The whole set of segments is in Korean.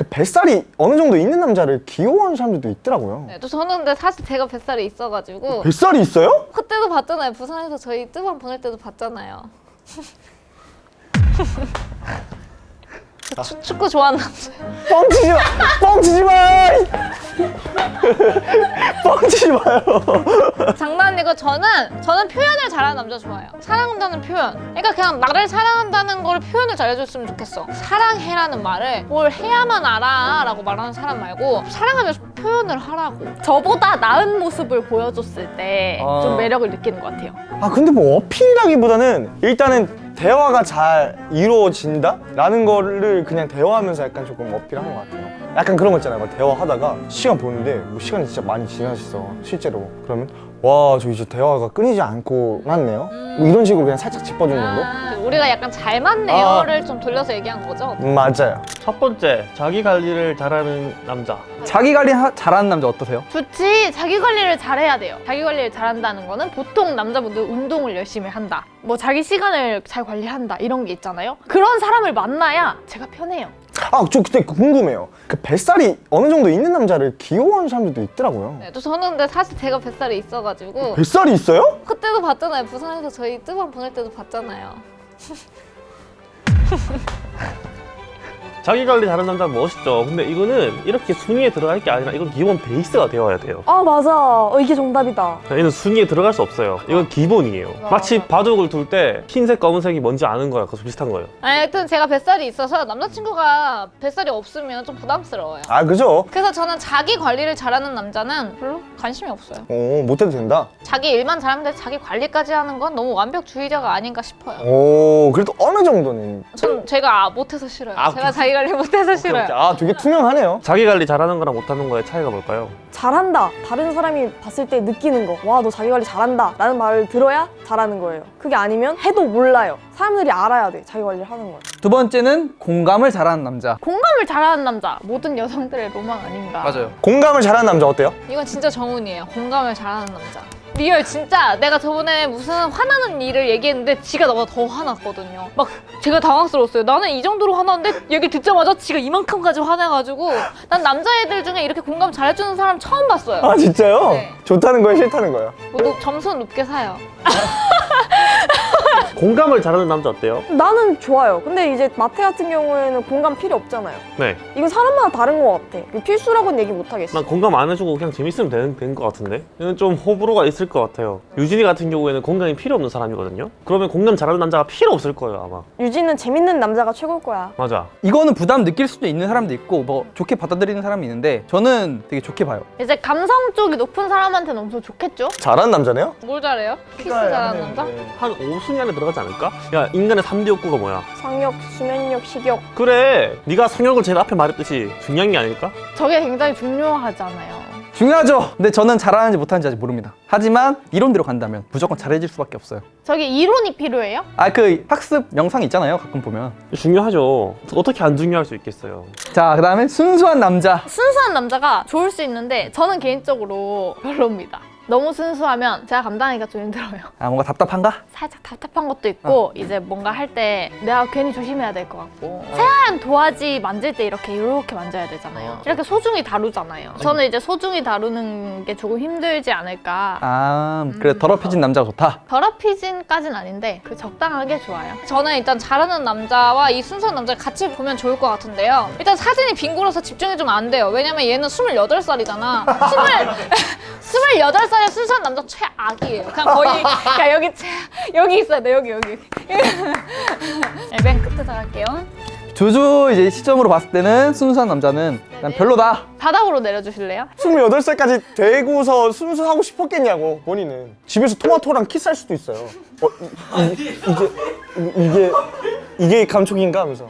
그 뱃살이 어느 정도 있는 남자를 귀여워하는 사람들도 있더라고요. 네, 또 저는 근데 사실 제가 뱃살이 있어가지고 뱃살이 있어요? 그때도 봤잖아요. 부산에서 저희 뜨밤 보낼 때도 봤잖아요. 축- 축구 좋아하는 남자. 뻥치지 마! 뻥치지 마! 뻥치지 마요. 장난이고 저는 저는 표현을 잘하는 남자 좋아해요. 사랑한다는 표현. 그러니까 그냥 나를 사랑한다는 걸 표현을 잘해줬으면 좋겠어. 사랑해라는 말을 뭘 해야만 알아 라고 말하는 사람 말고 사랑하면 표현을 하라고. 저보다 나은 모습을 보여줬을 때좀 아. 매력을 느끼는 것 같아요. 아 근데 뭐 어필이라기보다는 일단은 대화가 잘 이루어진다? 라는 거를 그냥 대화하면서 약간 조금 어필하는 것 같아요. 약간 그런 거 있잖아요. 막 대화하다가 시간 보는데 뭐 시간이 진짜 많이 지나셨어 실제로. 그러면 와 저 이제 대화가 끊이지 않고 났네요 뭐 이런 식으로 그냥 살짝 짚어주는 정도? 아, 우리가 약간 잘 맞네요를 좀 돌려서 얘기한 거죠. 음, 맞아요 첫 번째, 자기 관리를 잘하는 남자. 자기 관리 하- 잘하는 남자 어떠세요? 좋지. 자기 관리를 잘해야 돼요. 자기 관리를 잘한다는 거는 보통 남자분들 운동을 열심히 한다. 뭐 자기 시간을 잘 관리한다. 이런 게 있잖아요. 그런 사람을 만나야 제가 편해요. 아 저 그때 궁금해요 그 뱃살이 어느 정도 있는 남자를 귀여워하는 사람들도 있더라고요 네, 또 저는 근데 사실 제가 뱃살이 있어가지고 뱃살이 있어요? 그때도 봤잖아요. 부산에서 저희 뜨밤 보낼 때도 봤잖아요. 자기 관리 잘하는 남자는 멋있죠. 근데 이거는 이렇게 순위에 들어갈 게 아니라 이건 기본 베이스가 되어야 돼요. 아 맞아 어, 이게 정답이다 얘는 순위에 들어갈 수 없어요. 이건 기본이에요. 마치 바둑을 둘 때 흰색, 검은색이 뭔지 아는 거야. 그거 비슷한 거예요. 아니, 하여튼 제가 뱃살이 있어서 남자친구가 뱃살이 없으면 좀 부담스러워요. 아 그죠? 그래서 저는 자기 관리를 잘하는 남자는 별로 관심이 없어요. 오 못해도 된다 자기 일만 잘하면 돼 자기 관리까지 하는 건 너무 완벽주의자가 아닌가 싶어요. 오 그래도 어느 정도는 전 제가 아, 못해서 싫어요. 아, 제가 자기 관리 못해서 싫어요. 아 되게 투명하네요 자기 관리 잘하는 거랑 못하는 거의 차이가 뭘까요? 잘한다 다른 사람이 봤을 때 느끼는 거 와 너 자기 관리 잘한다 라는 말을 들어야 잘하는 거예요 그게 아니면 해도 몰라요 사람들이 알아야 돼 자기 관리를 하는 걸 두 번째는 공감을 잘하는 남자. 공감을 잘하는 남자. 모든 여성들의 로망 아닌가. 맞아요. 공감을 잘하는 남자 어때요? 이건 진짜 정운이에요. 공감을 잘하는 남자. 리얼 진짜 내가 저번에 무슨 화나는 일을 얘기했는데 지가 나보다 더 화났거든요. 막 제가 당황스러웠어요. 나는 이 정도로 화났는데 얘기 듣자마자 지가 이만큼까지 화내가지고 난 남자애들 중에 이렇게 공감 잘해주는 사람 처음 봤어요. 아 진짜요? 네. 좋다는 거예요 싫다는 거예요? 뭐 높- 점수는 높게 사요. 공감을 잘하는 남자 어때요? 나는 좋아요 근데 이제 마태 같은 경우에는 공감 필요 없잖아요 네. 이건 사람마다 다른 것 같아 이거 필수라고는 얘기 못 하겠어 난 공감 안 해주고 그냥 재밌으면 되는, 되는 것 같은데? 이건 좀 호불호가 있을 것 같아요. 유진이 같은 경우에는 공감이 필요 없는 사람이거든요? 그러면 공감 잘하는 남자가 필요 없을 거예요, 아마. 유진은 재밌는 남자가 최고일 거야 맞아. 이거는 부담 느낄 수도 있는 사람도 있고 뭐 좋게 받아들이는 사람이 있는데 저는 되게 좋게 봐요. 이제 감성 쪽이 높은 사람한테는 엄청 좋겠죠? 잘하는 남자네요? 뭘 잘해요? 키스 잘하는 남자? 한 5순위 안에 들어가지 않을까? 야, 인간의 3대 욕구가 뭐야? 상욕, 수면욕, 식욕 그래, 네가 성욕을 제일 앞에 말했듯이 중요한 게 아닐까? 저게 굉장히 중요하잖아요. 중요하죠. 근데 저는 잘하는지 못하는지 아직 모릅니다. 하지만 이론대로 간다면 무조건 잘해질 수밖에 없어요. 저게 이론이 필요해요? 아 그 학습 영상 있잖아요. 가끔 보면. 중요하죠. 어떻게 안 중요할 수 있겠어요. 자 그 다음에 순수한 남자. 순수한 남자가 좋을 수 있는데 저는 개인적으로 별로입니다. 너무 순수하면 제가 감당하기가 좀 힘들어요. 아 뭔가 답답한가? 살짝 답답한 것도 있고 이제 뭔가 할 때 내가 괜히 조심해야 될 것 같고 새하얀 도화지 만질 때 이렇게 이렇게 만져야 되잖아요. 이렇게 소중히 다루잖아요. 저는 이제 소중히 다루는 게 조금 힘들지 않을까. 아 그래 더럽혀진 남자가 좋다. 더럽히진까진 아닌데 그 적당하게 좋아요. 저는 일단 잘하는 남자와 이 순수한 남자를 같이 보면 좋을 것 같은데요. 일단 사진이 빙고라서 집중이 좀 안 돼요. 왜냐면 얘는 28살이잖아. 20, 28살 의 순수한 남자 최악이에요. 그냥 거의 그냥 여기 최, 여기 있어야 돼. 여기 여기. 네, 맨 끝에다 갈게요. 조조 이제 시점으로 봤을 때는 순수한 남자는 난 별로다. 바닥으로 내려주실래요? 28살까지 되고서 순수하고 싶었겠냐고 본인은 집에서 토마토랑 키스할 수도 있어요 어, 이, 이, 이게 이- 이게 이게 감촉인가 하면서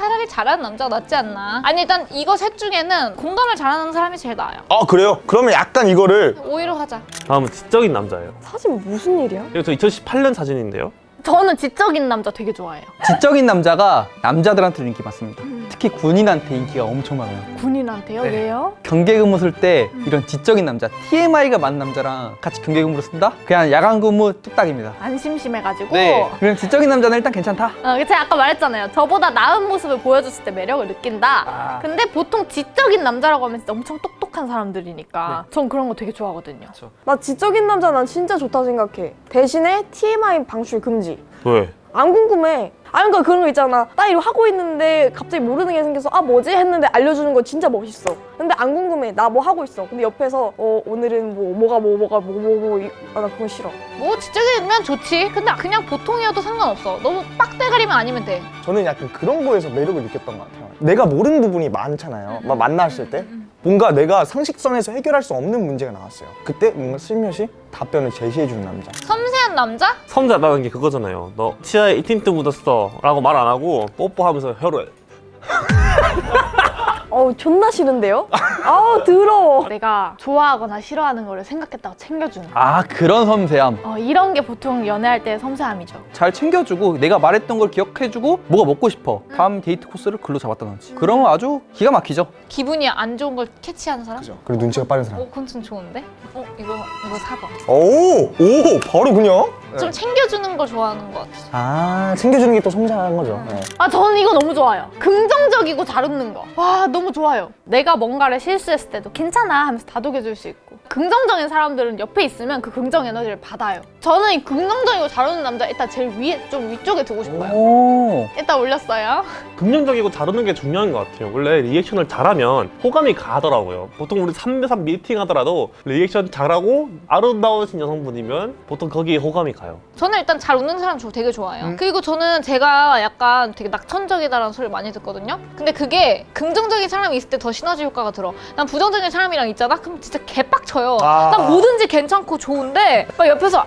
차라리 잘하는 남자가 낫지 않나. 아니 일단 이거 셋 중에는 공감을 잘하는 사람이 제일 나아요. 아 그래요? 그러면 약간 이거를 오히려 하자. 다음은 지적인 남자예요. 사진 무슨 일이야? 이거 저 2018년 사진인데요. 저는 지적인 남자 되게 좋아해요. 지적인 남자가 남자들한테 인기 많습니다. 특히 군인한테 인기가 엄청 많아요. 군인한테요? 왜요? 경계 근무 쓸 때 이런 지적인 남자, TMI가 많은 남자랑 같이 경계 근무를 쓴다? 그냥 야간 근무 뚝딱입니다. 안 심심해가지고. 그냥 지적인 남자는 일단 괜찮다. 어, 제가 아까 말했잖아요. 저보다 나은 모습을 보여줬을 때 매력을 느낀다. 아. 근데 보통 지적인 남자라고 하면 진짜 엄청 똑똑한 사람들이니까 전 그런 거 되게 좋아하거든요. 나 지적인 남자 난 진짜 좋다 생각해. 대신에 TMI 방출 금지. 왜? 안 궁금해. 아, 그러니까 그런 거 있잖아. 나 이거 하고 있는데 갑자기 모르는 게 생겨서 아 뭐지 했는데 알려주는 거 진짜 멋있어. 근데 안 궁금해. 나 뭐 하고 있어. 근데 옆에서 어 오늘은 뭐 뭐가 뭐 뭐가 뭐 뭐뭐 아, 나 그거 싫어. 뭐 지적이면 좋지. 근데 그냥 보통이어도 상관없어. 너무 빡대가리만 아니면 돼. 저는 약간 그런 거에서 매력을 느꼈던 것 같아요. 내가 모르는 부분이 많잖아요. 막 만났을 때 뭔가 내가 상식선에서 해결할 수 없는 문제가 나왔어요. 그때 뭔가 슬며시 답변을 제시해주는 남자. 섬세한 남자? 섬자라는 게 그거잖아요. 너 치아에 이 틴트 묻었어 라고 말 안 하고 뽀뽀하면서 혀를 어우 존나 싫은데요? 아우 더러워. 내가 좋아하거나 싫어하는 거를 생각했다고 챙겨주는 거. 아, 그런 섬세함. 어, 이런 게 보통 연애할 때 섬세함이죠. 잘 챙겨주고 내가 말했던 걸 기억해주고 뭐가 먹고 싶어. 다음 데이트 코스를 글로 잡았다든지. 그러면 아주 기가 막히죠. 기분이 안 좋은 걸 캐치하는 사람? 그죠? 그리고 눈치가 빠른 사람. 어, 그건 좀 좋은데? 어, 이거, 이거 사봐. 오, 오, 바로 그냥. 좀 챙겨주는 걸 좋아하는 것 같아. 아, 챙겨주는 게 또 섬세한 거죠. 네. 아, 저는 이거 너무 좋아요. 긍정적이고 잘 웃는 거. 와, 너무 좋아요. 내가 뭔가를 실수했을 때도 괜찮아 하면서 다독여줄 수 있고. 긍정적인 사람들은 옆에 있으면 그 긍정 에너지를 받아요. 저는 이 긍정적이고 잘 웃는 남자 일단 제일 위에, 좀 위쪽에 두고 싶어요. 오. 일단 올렸어요. 긍정적이고 잘하는 게 중요한 것 같아요. 원래 리액션을 잘하면 호감이 가더라고요. 보통 우리 3대3 미팅 하더라도 리액션 잘하고 아름다우신 여성분이면 보통 거기에 호감이 가요. 저는 일단 잘 웃는 사람 저 되게 좋아해요. 그리고 저는 제가 약간 되게 낙천적이다라는 소리를 많이 듣거든요. 근데 그게 긍정적인 사람이 있을 때 더 시너지 효과가 들어. 난 부정적인 사람이랑 있잖아? 그럼 진짜 개빡쳐 요. 아. 난 뭐든지 괜찮고 좋은데 막 옆에서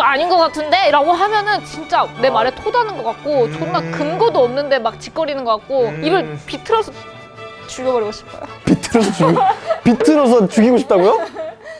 아닌 것 같은데? 라고 하면은 진짜 내 말에 토다는 것 같고 존나 근거도 없는데 막 짓거리는 것 같고 입을 비틀어서 죽여버리고 싶어요. 비틀어서 죽이, 비틀어서 죽이고 싶다고요?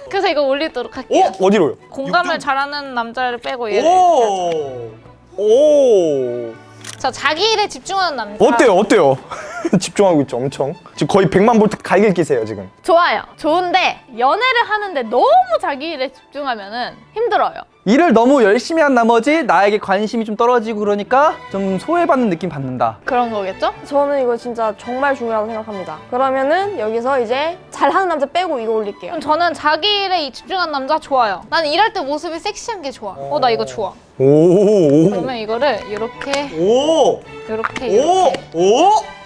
그래서 이거 올리도록 할게요. 어? 어디로요? 공감을 잘하는 남자를 빼고 얘를. 오, 오. 자, 자기 일에 집중하는 남자. 어때요? 어때요? 집중하고 있죠, 엄청. 지금 거의 100만 볼트 갈길 끼세요, 지금. 좋아요. 좋은데 연애를 하는데 너무 자기 일에 집중하면 은 힘들어요. 일을 너무 열심히 한 나머지 나에게 관심이 좀 떨어지고 그러니까 좀 소외받는 느낌 받는다. 그런 거겠죠? 저는 이거 진짜 정말 중요하다고 생각합니다. 그러면은 여기서 이제 잘하는 남자 빼고 이거 올릴게요. 그럼 저는 자기 일에 이 집중한 남자 좋아요. 나는 일할 때 모습이 섹시한 게 좋아. 어, 나 이거 좋아. 오, 오, 그러면 이거를 이렇게, 오, 이렇게, 오, 이렇게. 오.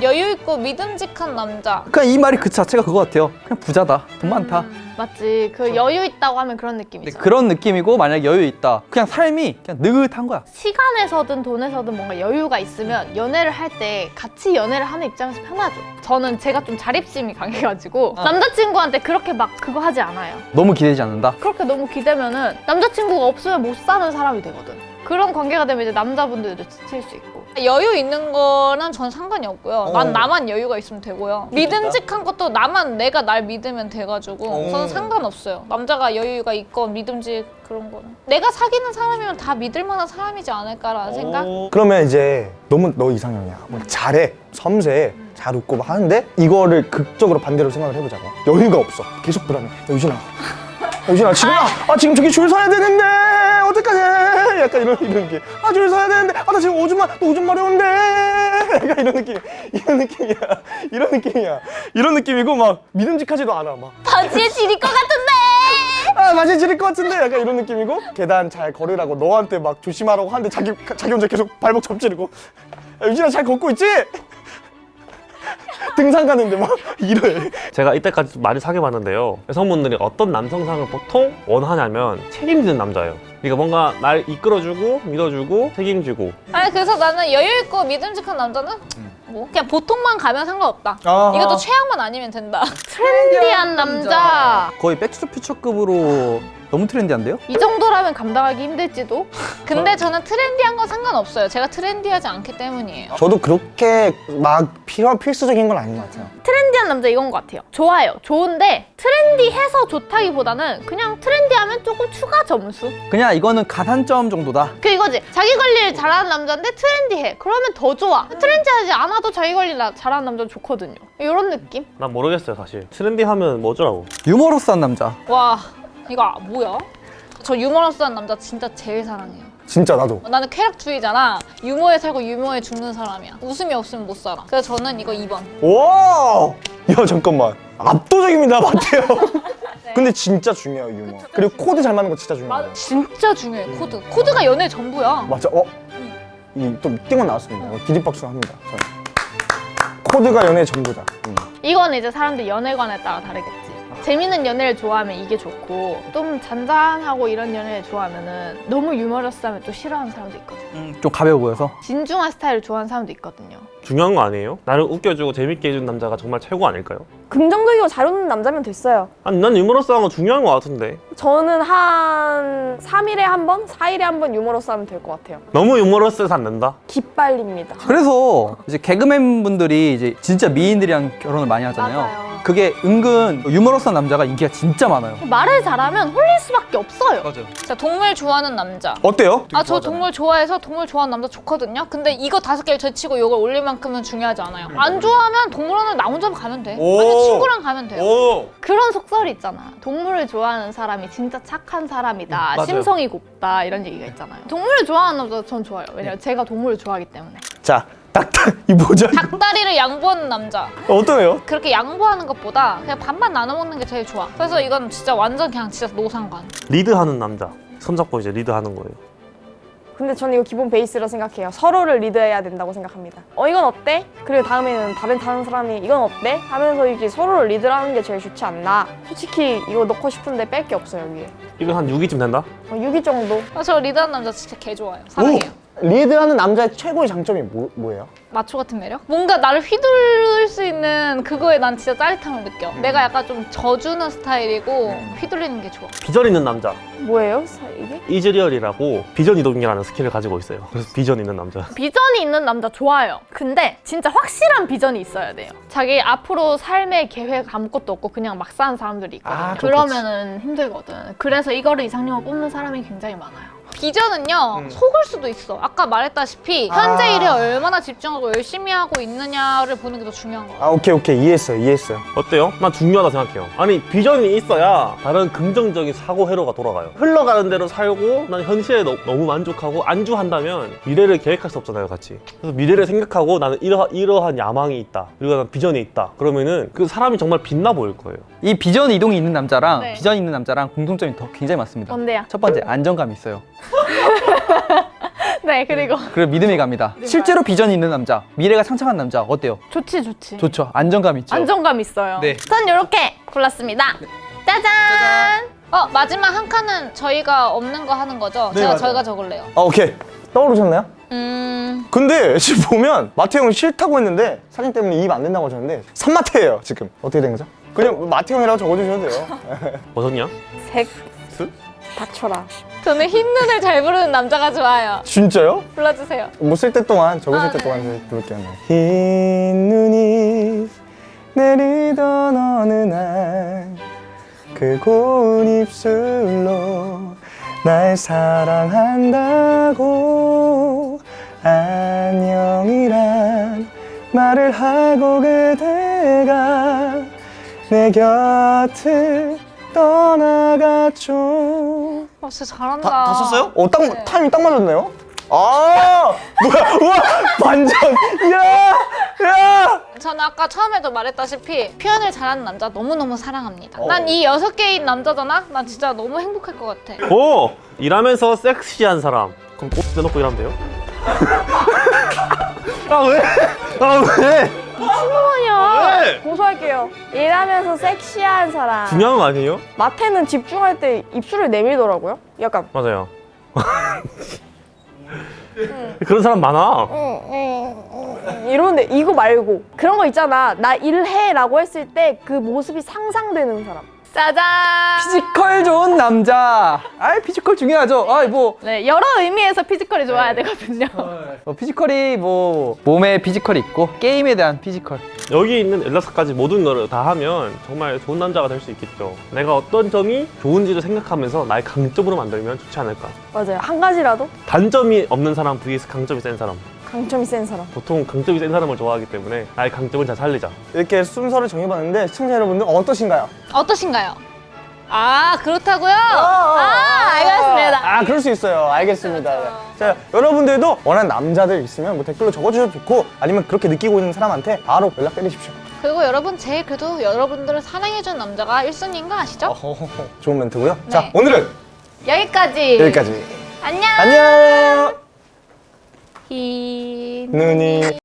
여유 있고 믿음직한 남자. 그냥 이 말이 그 자체가 그거 같아요. 그냥 부자다. 돈 많다. 맞지. 그 여유 있다고 하면 그런 네, 느낌이죠. 그런 느낌이고 만약에 여유 있다. 그냥 삶이 그냥 느긋한 거야. 시간에서든 돈에서든 뭔가 여유가 있으면 연애를 할 때 같이 연애를 하는 입장에서 편하죠. 저는 제가 좀 자립심이 강해가지고 남자친구한테 그렇게 막 그거 하지 않아요. 너무 기대지 않는다. 그렇게 너무 기대면은 남자친구가 없으면 못 사는 사람이 되거든. 그런 관계가 되면 이제 남자분들도 지칠 수 있고. 여유 있는 거는 전 상관이 없고요. 어. 난 나만 여유가 있으면 되고요. 믿음직한 것도 나만 내가 날 믿으면 돼가지고 어. 저는 상관없어요. 남자가 여유가 있건 믿음직 그런 거는 내가 사귀는 사람이면 다 믿을 만한 사람이지 않을까라는 생각? 그러면 이제 너무 너 이상형이야. 뭐 잘해, 섬세해, 잘 웃고 막 하는데 이거를 극적으로 반대로 생각을 해보자고. 여유가 없어. 계속 불안해. 야, 유진아. 야, 유진아 지금 아, 아 지금 저기 줄 서야 되는데 어떡하지? 약간 이런 이런 게. 아줄 서야 되는데 아 나 지금 오줌마 또 오줌 마려운데. 약간 이런 느낌. 이런 느낌이야. 이런 느낌이야. 이런 느낌이고 막 믿음직하지도 않아 막. 바지에 지릴 것 같은데! 아 맛이 지릴 것 같은데 약간 이런 느낌이고 계단 잘 걸으라고 너한테 막 조심하라고 하는데 자기 자기 혼자 계속 발목 접지르고 야, 유진아 잘 걷고 있지? 등산 가는데 막 이래 제가 이때까지 많이 사귀어 봤는데요. 여성분들이 어떤 남성상을 보통 원하냐면 책임지는 남자예요. 그러니까 뭔가 날 이끌어주고 믿어주고 책임지고 아니 그래서 나는 여유 있고 믿음직한 남자는 뭐 그냥 보통만 가면 상관없다. 아하. 이것도 최악만 아니면 된다. 트렌디한 남자! 거의 백투더퓨처급으로 너무 트렌디한데요? 이 정도라면 감당하기 힘들지도. 근데 저는 트렌디한 건 상관없어요. 제가 트렌디하지 않기 때문이에요. 저도 그렇게 막 필요 필수적인 건 아닌 것 같아요. 트렌디한 남자 이건 것 같아요. 좋아요. 좋은데 트렌디해서 좋다기보다는 그냥 트렌디하면 조금 추가 점수. 그냥 이거는 가산점 정도다. 그 이거지. 자기 관리를 잘하는 남자인데 트렌디해. 그러면 더 좋아. 트렌디하지 않아도 자기 관리 나- 잘하는 남자 좋거든요. 이런 느낌? 난 모르겠어요 사실. 트렌디하면 뭐더라고. 유머러스한 남자. 와 이거 아- 뭐야? 저 유머러스한 남자 진짜 제일 사랑해요. 진짜 나도. 나는 쾌락주의자라 유머에 살고 유머에 죽는 사람이야. 웃음이 없으면 못 살아. 그래서 저는 이거 2번. 와! 야 잠깐만. 압도적입니다, 마태요. 근데 진짜 중요해요 유머. 그리고 코드 잘 맞는 거 진짜 중요해요. 진짜 중요해 코드. 코드가 연애 전부야. 맞아. 어? 이또 띵언 나왔습니다. 어, 기립박수 합니다. 저는. 코드가 연애 전부다. 음. 이건 이제 사람들 연애관에 따라 다르겠지. 재밌는 연애를 좋아하면 이게 좋고 좀 잔잔하고 이런 연애를 좋아하면 은 너무 유머러스하면 또 싫어하는 사람도 있거든. 음, 좀 가벼워 보여서. 진중한 스타일을 좋아하는 사람도 있거든요. 중요한 거 아니에요? 나를 웃겨주고 재밌게 해준 남자가 정말 최고 아닐까요? 긍정적이고 잘 웃는 남자면 됐어요. 아니 난 유머러스한 거 중요한 거 같은데. 저는 한 3일에 한 번, 4일에 한 번 유머러스 하면 될 것 같아요. 너무 유머러스해서 안 된다. 기빨립니다. 그래서 이제 개그맨 분들이 이제 진짜 미인들이랑 결혼을 많이 하잖아요. 맞아요. 그게 은근 유머러스한 남자가 인기가 진짜 많아요. 말을 잘하면 홀릴 수밖에 없어요. 맞아. 자 동물 좋아하는 남자. 어때요? 아 저 동물 좋아해서 동물 좋아하는 남자 좋거든요. 근데 이거 다섯 개를 제치고 이걸 올릴 만큼은 중요하지 않아요. 안 좋아하면 동물원을 나 혼자 가면 돼. 오. 아니 친구랑 가면 돼요. 오. 그런 속설이 있잖아. 동물을 좋아하는 사람이 진짜 착한 사람이다. 맞아요. 심성이 곱다. 이런 얘기가 있잖아요. 동물을 좋아하는 남자 전 좋아요. 왜냐면 제가 동물을 좋아하기 때문에. 자, 딱딱 이 뭐죠? 닭다리를 양보하는 남자. 어떠네요? 그렇게 양보하는 것보다 그냥 반반 나눠 먹는 게 제일 좋아. 그래서 이건 진짜 완전 그냥 진짜 노상관. 리드하는 남자. 손잡고 이제 리드하는 거예요. 근데 저는 이거 기본 베이스라 생각해요. 서로를 리드해야 된다고 생각합니다. 어 이건 어때? 그리고 다음에는 다른 다른 사람이 이건 어때? 하면서 이제 서로를 리드하는 게 제일 좋지 않나? 솔직히 이거 넣고 싶은데 뺄 게 없어요 여기에. 이거 한 6위쯤 된다? 어, 6위 정도. 아, 저 리드하는 남자 진짜 개 좋아요. 사랑해요. 리드하는 남자의 최고의 장점이 뭐, 뭐예요? 마초 같은 매력? 뭔가 나를 휘둘릴 수 있는 그거에 난 진짜 짜릿함을 느껴. 내가 약간 좀 져주는 스타일이고 휘둘리는 게 좋아. 비전 있는 남자. 뭐예요? 사- 이게? 이즈리얼이라고 비전 이동이라는 스킬을 가지고 있어요. 그래서 비전 있는 남자. 비전이 있는 남자 좋아요. 근데 진짜 확실한 비전이 있어야 돼요. 자기 앞으로 삶의 계획 아무것도 없고 그냥 막 사는 사람들이 있거든. 아, 요 그러면 은 힘들거든. 그래서 이거를 이상형으로 뽑는 사람이 굉장히 많아요. 비전은요 속을 수도 있어. 아까 말했다시피 현재 아. 일에 얼마나 집중하고 열심히 하고 있느냐를 보는 게 더 중요한 거 같아. 아, 오케이, 오케이. 이해했어요, 이해했어요. 어때요? 난 중요하다 생각해요. 아니 비전이 있어야 다른 긍정적인 사고 회로가 돌아가요. 흘러가는 대로 살고 난 현실에 너, 무 만족하고 안주한다면 미래를 계획할 수 없잖아요, 같이. 그래서 미래를 생각하고 나는 이러, 이러한 야망이 있다. 그리고 난 비전이 있다. 그러면은 그 사람이 정말 빛나 보일 거예요. 이 비전 이동이 있는 남자랑 네. 비전 있는 남자랑 공통점이 더 굉장히 많습니다. 뭔데요? 첫 번째 안정감이 있어요. 네, 그리고 그리고 믿음이 갑니다. 실제로 비전이 있는 남자, 미래가 창창한 남자 어때요? 좋지 좋지. 좋죠. 안정감 있죠. 안정감 있어요. 네. 전 이렇게 골랐습니다. 짜잔! 어 마지막 한 칸은 저희가 없는 거 하는 거죠? 네, 제가 맞아요. 저희가 적을래요. 아, 오케이. 떠오르셨나요? 음 근데 지금 보면 마태 형이 싫다고 했는데 사진 때문에 입 안 된다고 하셨는데 산마태예요 지금 어떻게 된 거죠? 그냥 마태 형이라고 적어주셔도 돼요 뭐셨냐? 색 스? 닥쳐라. 저는 흰 눈을 잘 부르는 남자가 좋아요. 진짜요? 불러주세요. 뭐 쓸 때 동안 적으실 아, 때 네. 동안 부를게요 흰 눈이 내리던 어느 날 그 고운 입술로 날 사랑한다고 안녕이란 말을 하고 그대가 내 곁을 떠나갔죠 어 진짜 잘한다. 다, 다 썼어요? 어, 딱, 네. 타이밍 딱 맞았네요? 아, 뭐야, 우와, 반전, 야, 야! 저는 아까 처음에도 말했다시피 표현을 잘하는 남자 너무너무 사랑합니다. 어. 난이 여섯 개인 남자잖아? 난 진짜 너무 행복할 것 같아. 오! 일하면서 섹시한 사람. 그럼 꽃 내놓고 일하면 돼요? 아 왜? 아 왜? 아니야. 왜? 고소할게요. 일하면서 섹시한 사람. 중요한 거 아니에요? 마태는 집중할 때 입술을 내밀더라고요. 약간 맞아요. 그런 사람 많아. 이러는데 이거 말고 그런 거 있잖아. 나 일해 라고 했을 때 그 모습이 상상되는 사람. 짜잔. 피지컬 좋은 남자. 아, 피지컬 중요하죠. 아, 뭐 네, 여러 의미에서 피지컬이 좋아야 되거든요. 어, 피지컬이 뭐 몸에 피지컬이 있고 게임에 대한 피지컬. 여기 있는 엘라스까지 모든 거를 다 하면 정말 좋은 남자가 될 수 있겠죠. 내가 어떤 점이 좋은지를 생각하면서 나의 강점으로 만들면 좋지 않을까. 맞아요. 한 가지라도 단점이 없는 사람 vs 강점이 센 사람. 강점이 센 사람. 보통 강점이 센 사람을 좋아하기 때문에 나의 강점을 잘 살리자. 이렇게 순서를 정해봤는데 시청자 여러분들 어떠신가요? 어떠신가요? 아 그렇다고요? 아, 아 알겠습니다. 아 그럴 수 있어요 알겠습니다 네. 자 여러분들도 원하는 남자들 있으면 뭐 댓글로 적어주셔도 좋고 아니면 그렇게 느끼고 있는 사람한테 바로 연락 때리십시오 그리고 여러분 제일 그래도 여러분들을 사랑해준 남자가 1순위인 거 아시죠? 어허허허. 좋은 멘트고요 자 네. 오늘은 여기까지. 여기까지 안녕. 안녕 히... 눈이